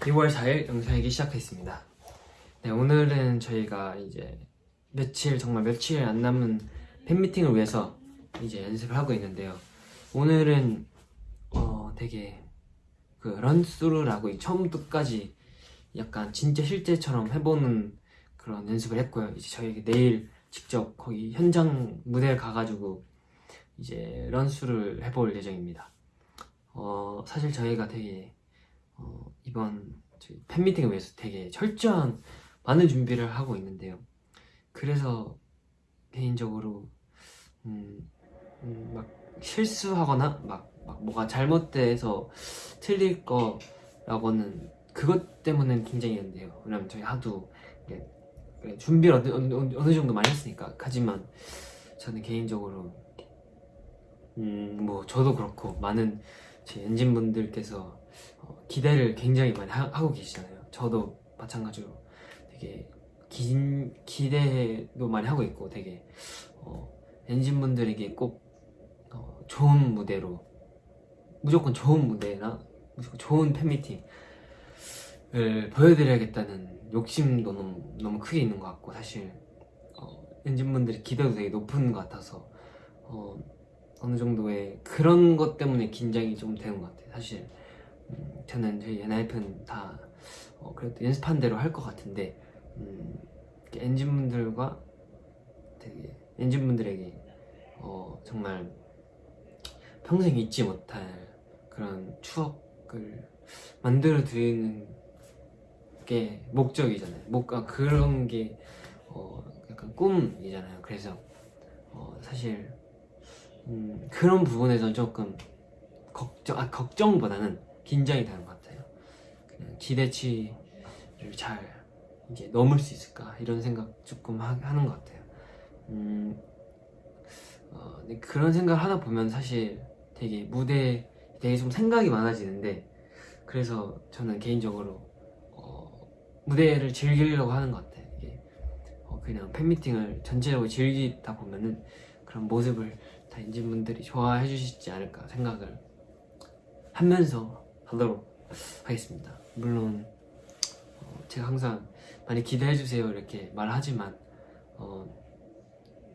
2월 4일 영상이기 시작했습니다. 네, 오늘은 저희가 이제 며칠 정말 며칠 안 남은 팬미팅을 위해서 이제 연습을 하고 있는데요. 오늘은 어 되게 그 런스루라고 처음부터까지 약간 진짜 실제처럼 해보는 그런 연습을 했고요. 이제 저희 내일 직접 거기 현장 무대에 가가지고 이제 런스를 해볼 예정입니다. 어 사실 저희가 되게 어, 이번 팬미팅을 위해서 되게 철저한 많은 준비를 하고 있는데요. 그래서 개인적으로 음, 음, 막 실수하거나 막, 막 뭐가 잘못돼서 틀릴 거라고는 그것 때문에 긴장이었는데요. 왜냐면 저희 하도 그래, 준비를 어느, 어느, 어느 정도 많이 했으니까. 하지만 저는 개인적으로 음, 뭐 저도 그렇고 많은 제 엔진분들께서 어, 기대를 굉장히 많이 하, 고 계시잖아요. 저도 마찬가지로 되게 긴 기대도 많이 하고 있고 되게 어, 엔진분들에게 꼭 어, 좋은 무대로 무조건 좋은 무대나 무조건 좋은 팬미팅을 보여드려야겠다는 욕심도 너무, 너무 크게 있는 것 같고 사실 어, 엔진분들의 기대도 되게 높은 것 같아서 어, 어느 정도의 그런 것 때문에 긴장이 좀 되는 것 같아요. 사실 음, 저는 저희 엔하이픈 다 어, 그래도 연습한 대로 할 것 같은데 음, 엔진분들과 되게 엔진분들에게 어, 정말 평생 잊지 못할 그런 추억을 만들어 드리는 게 목적이잖아요. 목, 아, 그런 게 어, 약간 꿈이잖아요. 그래서 어, 사실 음, 그런 부분에서 조금 걱정, 아, 걱정보다는 긴장이 되는 것 같아요. 그냥 기대치를 잘 이제 넘을 수 있을까 이런 생각 조금 하, 는것 같아요. 음, 어, 그런 생각을 하다 보면 사실 되게 무대 되게 좀 생각이 많아지는데 그래서 저는 개인적으로 어, 무대를 즐기려고 하는 것 같아요. 이게 어, 그냥 팬미팅을 전체적으로 즐기다 보면은 그런 모습을 다 인진분들이 좋아해 주시지 않을까 생각을 하면서 하도록 하겠습니다. 물론 어, 제가 항상 많이 기대해 주세요 이렇게 말하지만 어,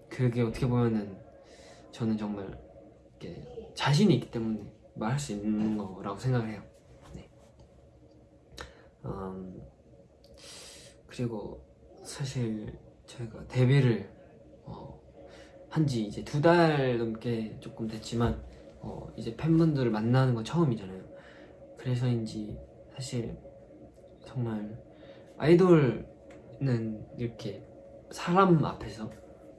그게 어떻게 보면은 저는 정말 이렇게 자신이 있기 때문에 말할 수 있는 거라고 생각을 해요. 네. 음, 그리고 사실 저희가 데뷔를 어, 한지 이제 두 달 넘게 조금 됐지만 어, 이제 팬분들을 만나는 건 처음이잖아요. 그래서인지 사실 정말 아이돌은 이렇게 사람 앞에서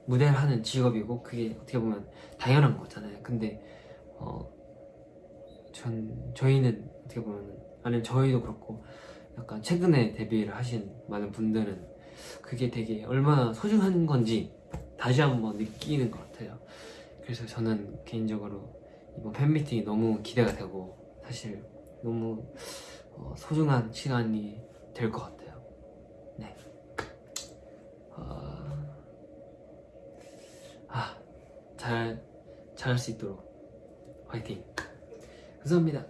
무대를 하는 직업이고 그게 어떻게 보면 당연한 거잖아요. 근데 어, 전 저희는 어떻게 보면 아니면 저희도 그렇고 약간 최근에 데뷔를 하신 많은 분들은 그게 되게 얼마나 소중한 건지 다시 한번 느끼는 것 같아요. 그래서 저는 개인적으로 이번 팬미팅이 너무 기대가 되고 사실 너무 어, 소중한 시간이 될 것 같아요. 네. 어... 아, 잘, 잘할 수 있도록 화이팅! 감사합니다.